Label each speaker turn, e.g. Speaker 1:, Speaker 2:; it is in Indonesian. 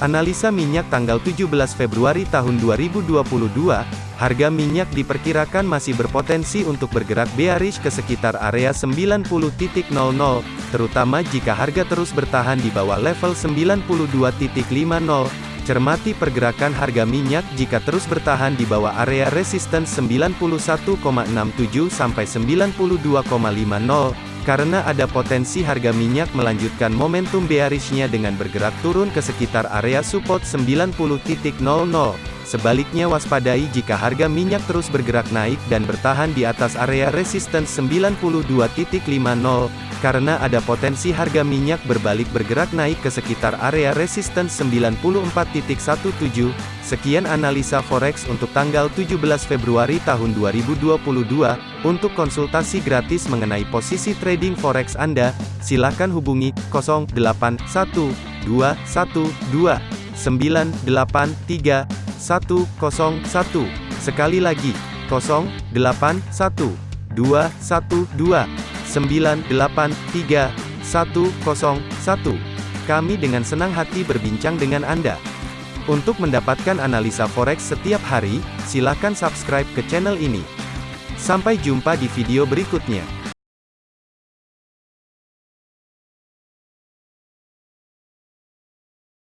Speaker 1: Analisa minyak tanggal 17 Februari tahun 2022, harga minyak diperkirakan masih berpotensi untuk bergerak bearish ke sekitar area 90.00, terutama jika harga terus bertahan di bawah level 92.50. Cermati pergerakan harga minyak jika terus bertahan di bawah area resistance 91,67 sampai 92,50 karena ada potensi harga minyak melanjutkan momentum bearishnya dengan bergerak turun ke sekitar area support 90.00. Sebaliknya waspadai jika harga minyak terus bergerak naik dan bertahan di atas area resistance 92.50, karena ada potensi harga minyak berbalik bergerak naik ke sekitar area resistance 94.17. Sekian analisa forex untuk tanggal 17 Februari tahun 2022. Untuk konsultasi gratis mengenai posisi trading forex Anda, silakan hubungi 081212 983 101. Sekali lagi, 081 212 983 101. Kami dengan senang hati berbincang dengan Anda. Untuk mendapatkan analisa forex setiap hari, silakan subscribe ke channel ini. Sampai jumpa di video berikutnya.